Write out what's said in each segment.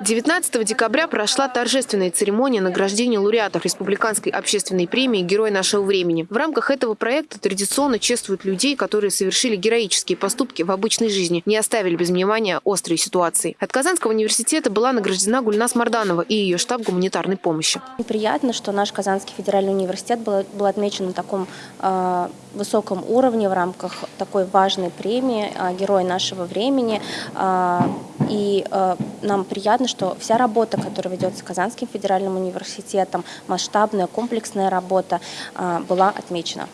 19 декабря прошла торжественная церемония награждения лауреатов Республиканской общественной премии «Герой нашего времени». В рамках этого проекта традиционно чествуют людей, которые совершили героические поступки в обычной жизни, не оставили без внимания острые ситуации. От Казанского университета была награждена Гульнас Марданова и ее штаб гуманитарной помощи. Приятно, что наш Казанский федеральный университет был, был отмечен на таком э, высоком уровне в рамках такой важной премии э, «Герой нашего времени». Э, и э, нам приятно, что вся работа, которая ведется Казанским федеральным университетом, масштабная, комплексная работа, э, была отмечена.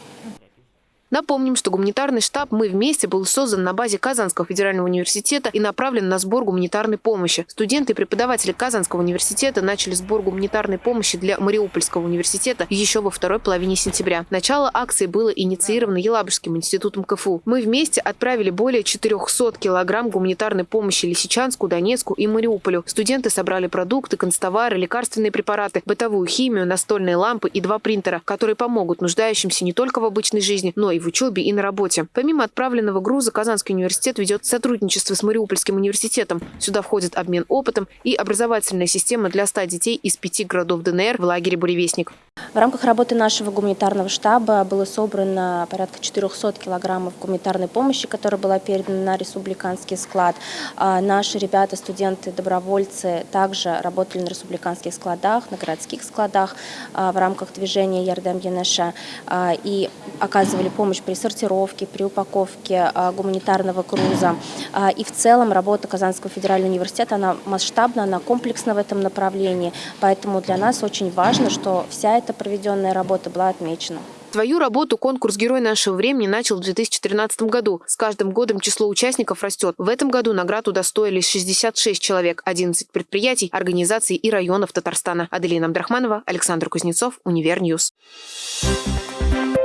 Напомним, что гуманитарный штаб «Мы вместе» был создан на базе Казанского федерального университета и направлен на сбор гуманитарной помощи. Студенты и преподаватели Казанского университета начали сбор гуманитарной помощи для Мариупольского университета еще во второй половине сентября. Начало акции было инициировано Елабужским институтом КФУ. «Мы вместе» отправили более 400 килограмм гуманитарной помощи Лисичанску, Донецку и Мариуполю. Студенты собрали продукты, констовары, лекарственные препараты, бытовую химию, настольные лампы и два принтера, которые помогут нуждающимся не только в обычной жизни, но и в учебе, и на работе. Помимо отправленного груза, Казанский университет ведет сотрудничество с Мариупольским университетом. Сюда входит обмен опытом и образовательная система для 100 детей из пяти городов ДНР в лагере «Буревестник». В рамках работы нашего гуманитарного штаба было собрано порядка 400 килограммов гуманитарной помощи, которая была передана на республиканский склад. А наши ребята, студенты, добровольцы также работали на республиканских складах, на городских складах а, в рамках движения Ярдам Янәшә а, и оказывали помощь при сортировке, при упаковке гуманитарного груза. И в целом работа Казанского федерального университета, она масштабна, она комплексна в этом направлении. Поэтому для нас очень важно, что вся эта проведенная работа была отмечена. Свою работу конкурс «Герой нашего времени» начал в 2013 году. С каждым годом число участников растет. В этом году наград удостоились 66 человек, 11 предприятий, организаций и районов Татарстана. Аделина Абдрахманова, Александр Кузнецов, Univer News. Thank